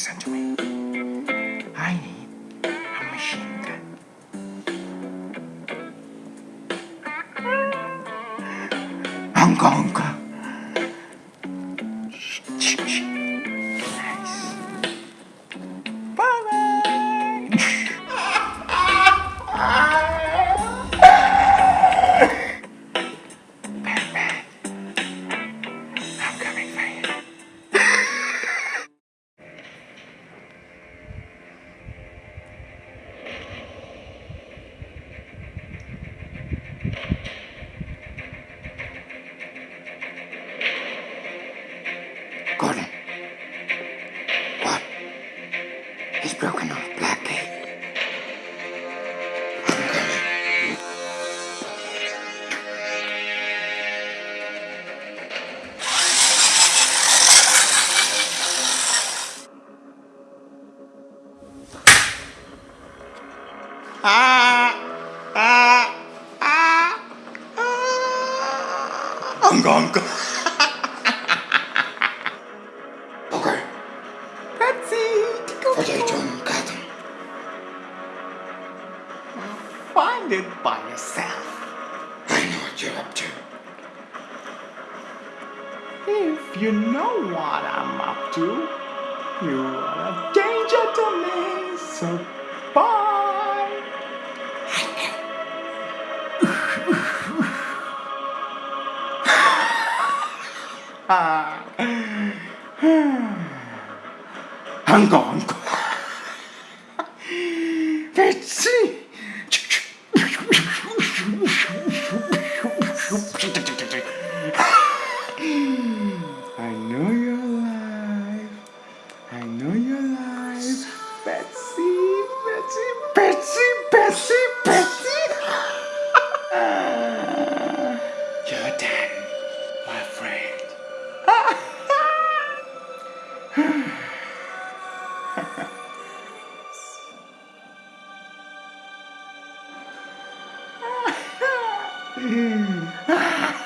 listen to me. I need a machine gun. Uncle, uncle. Gordon. What? He's broken off Black Gate. I'm coming. Ah! Ah! Ah! Ah! Uncle, uncle. What are you doing, Gotham? Find it by yourself. I know what you're up to. If you know what I'm up to, you are a danger to me, so bye. I'm gone. Betsy. 음. 아.